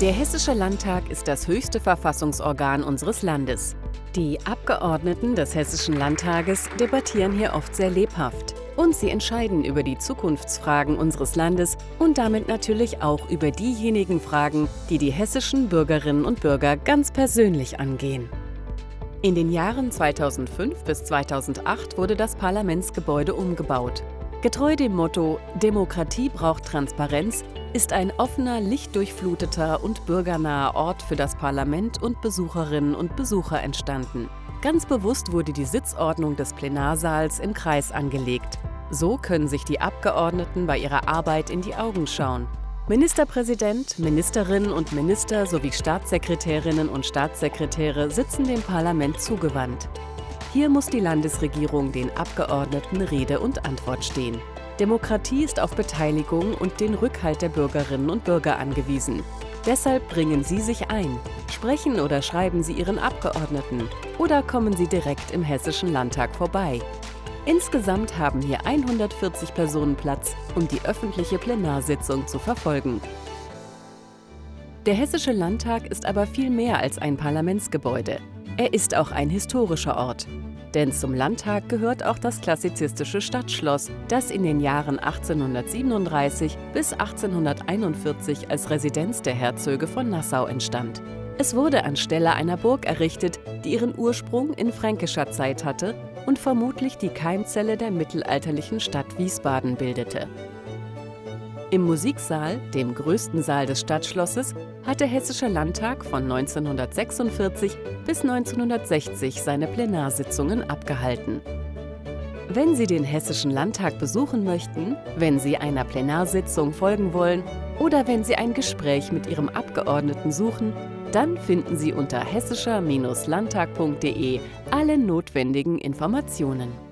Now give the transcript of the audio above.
Der Hessische Landtag ist das höchste Verfassungsorgan unseres Landes. Die Abgeordneten des Hessischen Landtages debattieren hier oft sehr lebhaft. Und sie entscheiden über die Zukunftsfragen unseres Landes und damit natürlich auch über diejenigen Fragen, die die hessischen Bürgerinnen und Bürger ganz persönlich angehen. In den Jahren 2005 bis 2008 wurde das Parlamentsgebäude umgebaut. Getreu dem Motto Demokratie braucht Transparenz ist ein offener, lichtdurchfluteter und bürgernaher Ort für das Parlament und Besucherinnen und Besucher entstanden. Ganz bewusst wurde die Sitzordnung des Plenarsaals im Kreis angelegt. So können sich die Abgeordneten bei ihrer Arbeit in die Augen schauen. Ministerpräsident, Ministerinnen und Minister sowie Staatssekretärinnen und Staatssekretäre sitzen dem Parlament zugewandt. Hier muss die Landesregierung den Abgeordneten Rede und Antwort stehen. Demokratie ist auf Beteiligung und den Rückhalt der Bürgerinnen und Bürger angewiesen. Deshalb bringen Sie sich ein. Sprechen oder schreiben Sie Ihren Abgeordneten oder kommen Sie direkt im Hessischen Landtag vorbei. Insgesamt haben hier 140 Personen Platz, um die öffentliche Plenarsitzung zu verfolgen. Der Hessische Landtag ist aber viel mehr als ein Parlamentsgebäude. Er ist auch ein historischer Ort. Denn zum Landtag gehört auch das klassizistische Stadtschloss, das in den Jahren 1837 bis 1841 als Residenz der Herzöge von Nassau entstand. Es wurde anstelle einer Burg errichtet, die ihren Ursprung in fränkischer Zeit hatte und vermutlich die Keimzelle der mittelalterlichen Stadt Wiesbaden bildete. Im Musiksaal, dem größten Saal des Stadtschlosses, hat der Hessische Landtag von 1946 bis 1960 seine Plenarsitzungen abgehalten. Wenn Sie den Hessischen Landtag besuchen möchten, wenn Sie einer Plenarsitzung folgen wollen oder wenn Sie ein Gespräch mit Ihrem Abgeordneten suchen, dann finden Sie unter hessischer-landtag.de alle notwendigen Informationen.